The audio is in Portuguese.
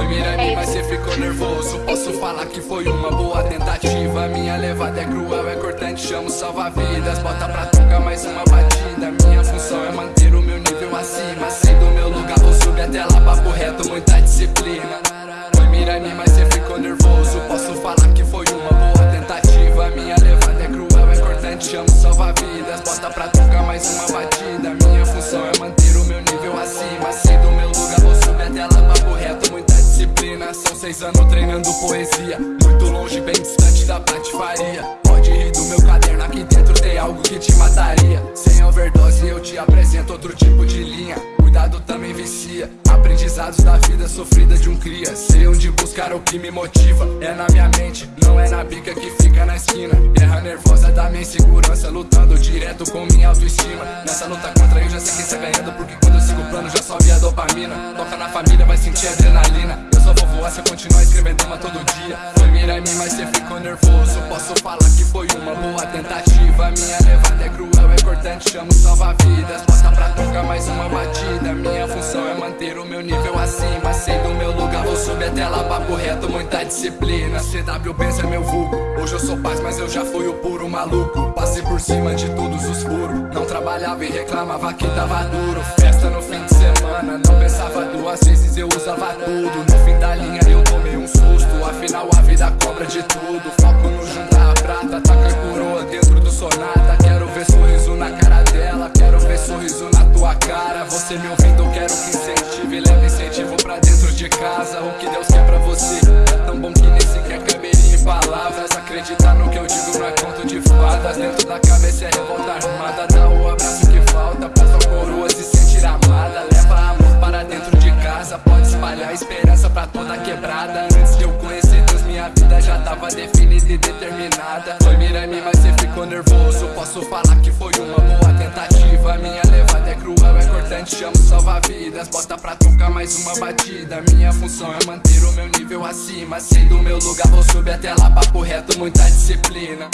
foi Mirelle, é mas cê ficou nervoso. Posso falar que foi uma boa tentativa. Minha levada é cruel, é cortante, chamo salva-vidas. Bota pra tocar mais uma batida. São seis anos treinando poesia. Muito longe, bem distante da patifaria. Pode rir do meu caderno, aqui dentro tem algo que te mataria. Sem overdose eu te apresento outro tipo de linha. Cuidado também vicia. Aprendizados da vida sofrida de um cria. Sei onde buscar o que me motiva. É na minha mente, não é na bica que fica na esquina. Guerra nervosa da minha insegurança Lutando direto com minha autoestima. Nessa luta contra eu já sei quem está ganhando Porque quando eu sigo o plano já sobe a dopamina. Toca na família, vai sentir adrenalina só vou voar se eu continuar escrevendo uma todo dia. Foi mira em mim, mas cê ficou nervoso. Posso falar que foi uma boa tentativa. Minha levada é cruel, é cortante, chamo salva-vidas. Bota pra tocar mais uma batida. Minha função é manter o meu nível acima. Sei do meu lugar, vou subir até lá, papo reto, muita disciplina. CW pensa é meu vulgo. Hoje eu sou paz, mas eu já fui o puro maluco. Passei por cima de todos os furos. Não trabalhava e reclamava que tava duro. Festa no fim de semana, não pensava duas vezes, eu usava tudo. No fim a vida cobra de tudo. Foco no juntar a prata, taca a coroa dentro do sonata. Quero ver sorriso na cara dela, quero ver sorriso na tua cara. Você me ouvindo, quero que incentive, leve incentivo pra dentro de casa. O que Deus quer pra você é tão bom que nem sequer caberia em palavras. Acreditar no que eu digo não é conto de fadas. Dentro da cabeça é revolta armada. Dá o abraço que falta pra sua coroa se sentir amada. Leva amor para dentro de casa Pode espalhar esperança pra toda quebrada já tava definida e determinada. Foi mirando mas cê ficou nervoso. Posso falar que foi uma boa tentativa. Minha levada é cruel, é cortante, chamo salva-vidas. Bota pra tocar mais uma batida. Minha função é manter o meu nível acima. Sei do meu lugar, vou subir até lá, papo reto, muita disciplina